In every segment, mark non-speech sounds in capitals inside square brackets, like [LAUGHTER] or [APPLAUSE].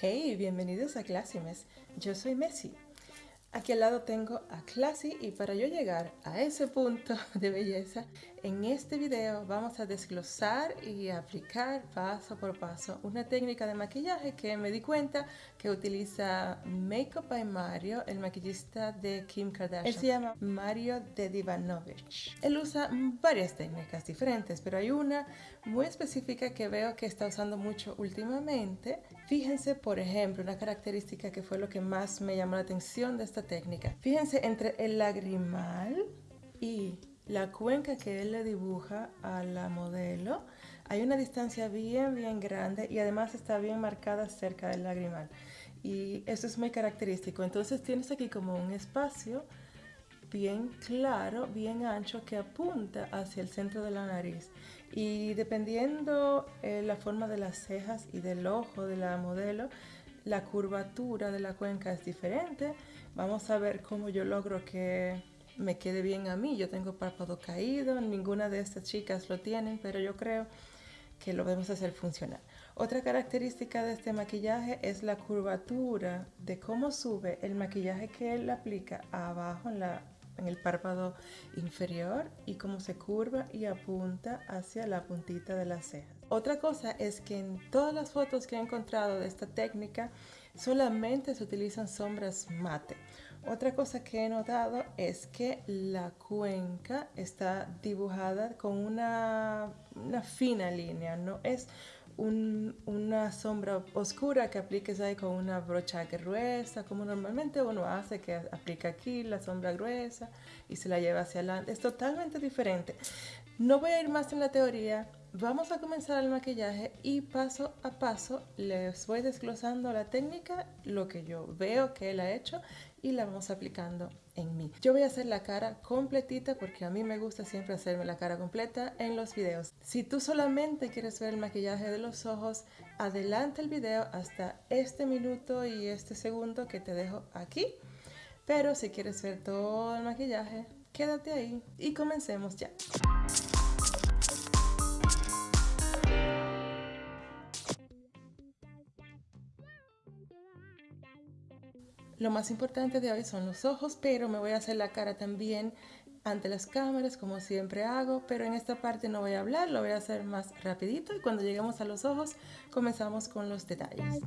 Hey, bienvenidos a Clásimes. Yo soy Messi. Aquí al lado tengo a Classy y para yo llegar a ese punto [LAUGHS] de belleza, en este video vamos a desglosar y aplicar paso por paso una técnica de maquillaje que me di cuenta que utiliza Makeup by Mario, el maquillista de Kim Kardashian. Él se llama Mario Dedivanovich. Él usa varias técnicas diferentes, pero hay una muy específica que veo que está usando mucho últimamente. Fíjense, por ejemplo, una característica que fue lo que más me llamó la atención de esta técnica. Fíjense, entre el lagrimal y la cuenca que él le dibuja a la modelo, hay una distancia bien, bien grande y además está bien marcada cerca del lagrimal. Y eso es muy característico. Entonces tienes aquí como un espacio bien claro, bien ancho que apunta hacia el centro de la nariz. Y dependiendo eh, la forma de las cejas y del ojo de la modelo, la curvatura de la cuenca es diferente. Vamos a ver cómo yo logro que me quede bien a mí. Yo tengo párpado caído, ninguna de estas chicas lo tienen, pero yo creo que lo debemos hacer funcionar. Otra característica de este maquillaje es la curvatura de cómo sube el maquillaje que él aplica abajo en la en el párpado inferior y cómo se curva y apunta hacia la puntita de las cejas. Otra cosa es que en todas las fotos que he encontrado de esta técnica solamente se utilizan sombras mate. Otra cosa que he notado es que la cuenca está dibujada con una, una fina línea, no es una sombra oscura que apliques ahí con una brocha gruesa, como normalmente uno hace, que aplica aquí la sombra gruesa y se la lleva hacia adelante. Es totalmente diferente. No voy a ir más en la teoría, vamos a comenzar el maquillaje y paso a paso les voy desglosando la técnica, lo que yo veo que él ha hecho y la vamos aplicando en mí. Yo voy a hacer la cara completita porque a mí me gusta siempre hacerme la cara completa en los videos. Si tú solamente quieres ver el maquillaje de los ojos, adelante el video hasta este minuto y este segundo que te dejo aquí. Pero si quieres ver todo el maquillaje, quédate ahí y comencemos ya. Lo más importante de hoy son los ojos, pero me voy a hacer la cara también ante las cámaras como siempre hago, pero en esta parte no voy a hablar, lo voy a hacer más rapidito y cuando lleguemos a los ojos comenzamos con los detalles.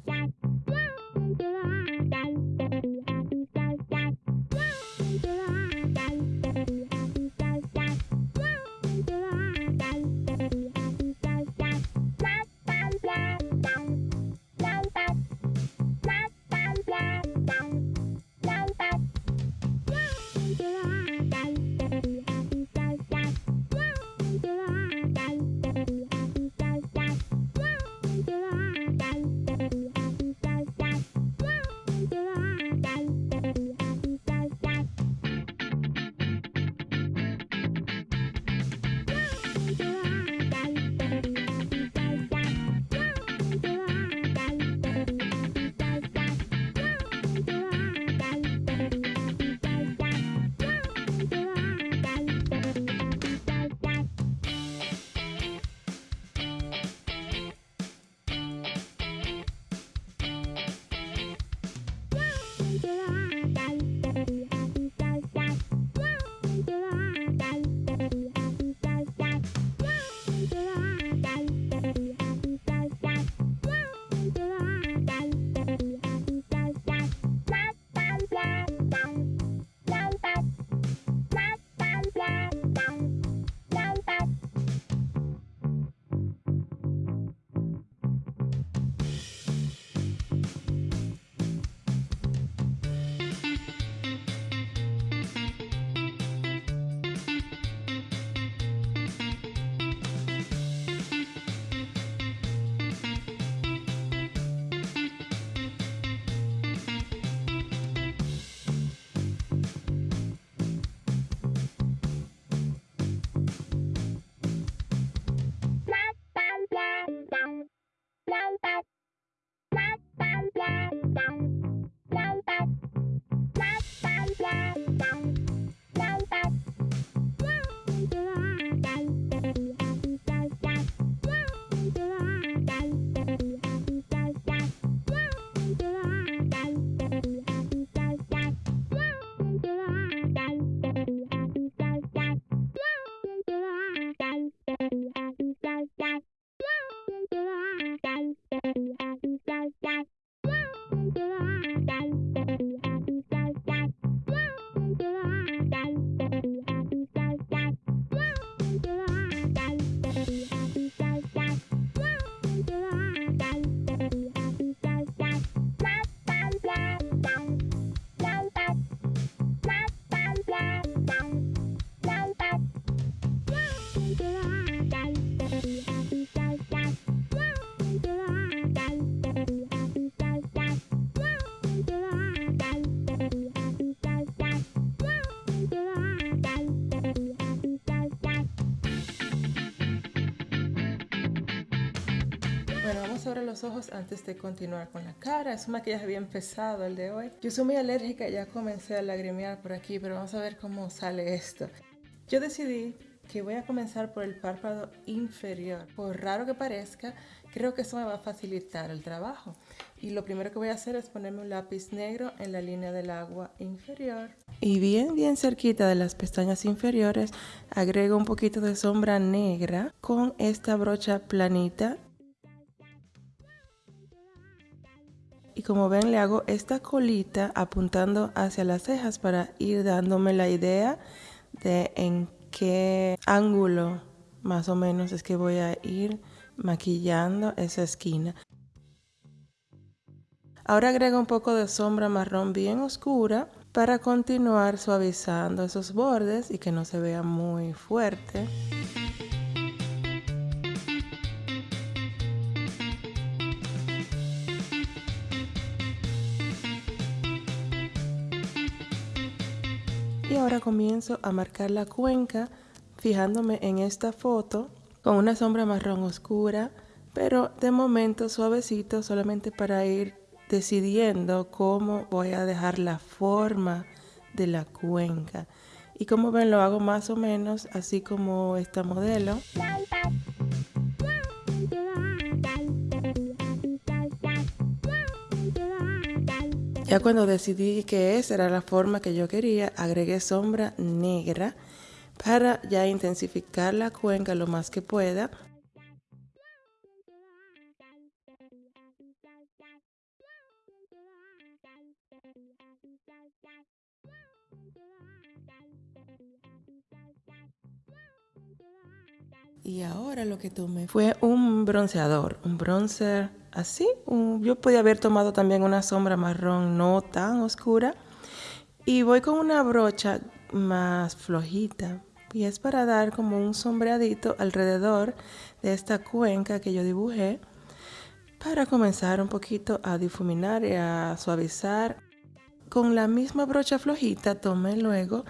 Sobre los ojos antes de continuar con la cara. Es un maquillaje bien pesado el de hoy. Yo soy muy alérgica, ya comencé a lagrimear por aquí, pero vamos a ver cómo sale esto. Yo decidí que voy a comenzar por el párpado inferior. Por raro que parezca, creo que eso me va a facilitar el trabajo. Y lo primero que voy a hacer es ponerme un lápiz negro en la línea del agua inferior. Y bien, bien cerquita de las pestañas inferiores, agrego un poquito de sombra negra con esta brocha planita. Y como ven, le hago esta colita apuntando hacia las cejas para ir dándome la idea de en qué ángulo más o menos es que voy a ir maquillando esa esquina. Ahora agrego un poco de sombra marrón bien oscura para continuar suavizando esos bordes y que no se vea muy fuerte. Comienzo a marcar la cuenca fijándome en esta foto con una sombra marrón oscura, pero de momento suavecito solamente para ir decidiendo cómo voy a dejar la forma de la cuenca. Y como ven lo hago más o menos así como esta modelo. Ya cuando decidí que esa era la forma que yo quería, agregué sombra negra para ya intensificar la cuenca lo más que pueda. Y ahora lo que tomé fue un bronceador, un bronzer así. yo podía haber tomado también una sombra marrón no tan oscura. Y voy con una brocha más flojita. Y es para dar como un sombreadito alrededor de esta cuenca que yo dibujé. Para comenzar un poquito a difuminar y a suavizar. Con la misma brocha flojita tomé luego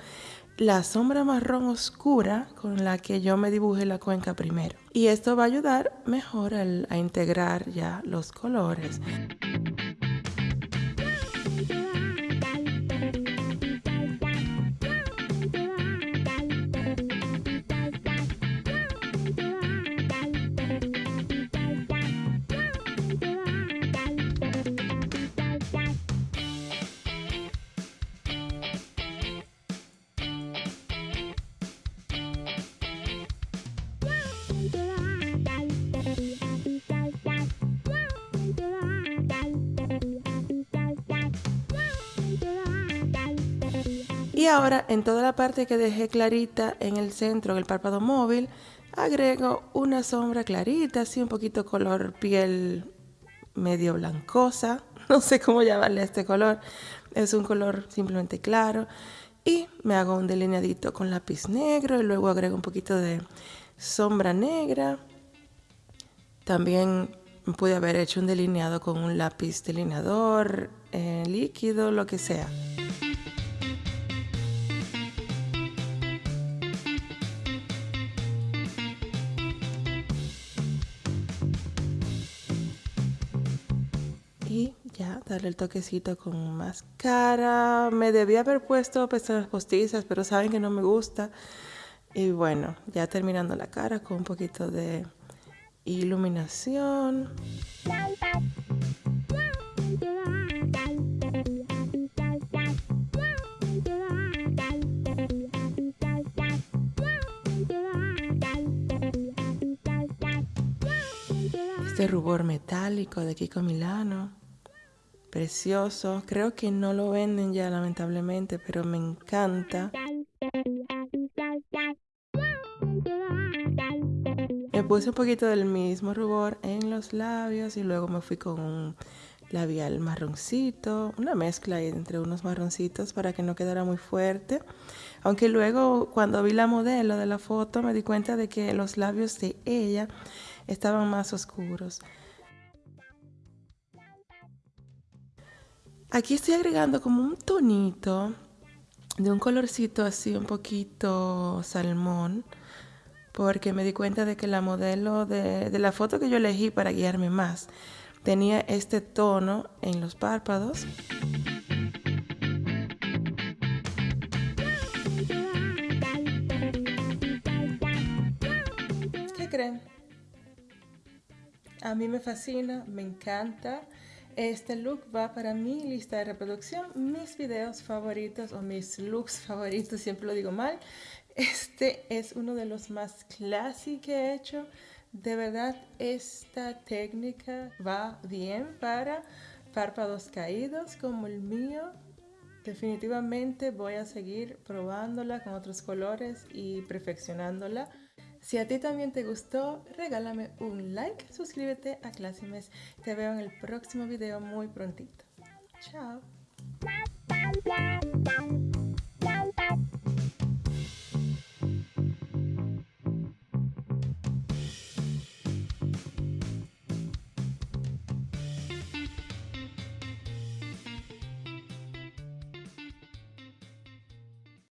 la sombra marrón oscura con la que yo me dibujé la cuenca primero. Y esto va a ayudar mejor a integrar ya los colores. Y ahora en toda la parte que dejé clarita en el centro, en el párpado móvil, agrego una sombra clarita, así un poquito color piel medio blancosa, [LAUGHS] no sé cómo llamarle a este color, es un color simplemente claro. Y me hago un delineadito con lápiz negro y luego agrego un poquito de sombra negra. También pude haber hecho un delineado con un lápiz delineador, eh, líquido, lo que sea. El toquecito con máscara. Me debía haber puesto pestañas postizas, pero saben que no me gusta. Y bueno, ya terminando la cara con un poquito de iluminación. Este rubor metálico de Kiko Milano precioso. Creo que no lo venden ya lamentablemente, pero me encanta. Me puse un poquito del mismo rubor en los labios y luego me fui con un labial marroncito, una mezcla entre unos marroncitos para que no quedara muy fuerte. Aunque luego cuando vi la modelo de la foto me di cuenta de que los labios de ella estaban más oscuros. Aquí estoy agregando como un tonito de un colorcito así un poquito salmón porque me di cuenta de que la modelo de, la foto que yo elegí para guiarme más tenía este tono en los párpados. ¿Qué creen? A mí me fascina, me encanta. Este look va para mi lista de reproducción, mis videos favoritos o mis looks favoritos, siempre lo digo mal. Este es uno de los más clásicos que he hecho. De verdad, esta técnica va bien para párpados caídos como el mío. Definitivamente voy a seguir probándola con otros colores y perfeccionándola. Si a ti también te gustó, regálame un like, suscríbete a Classimes. Te veo en el próximo video muy prontito. Chao.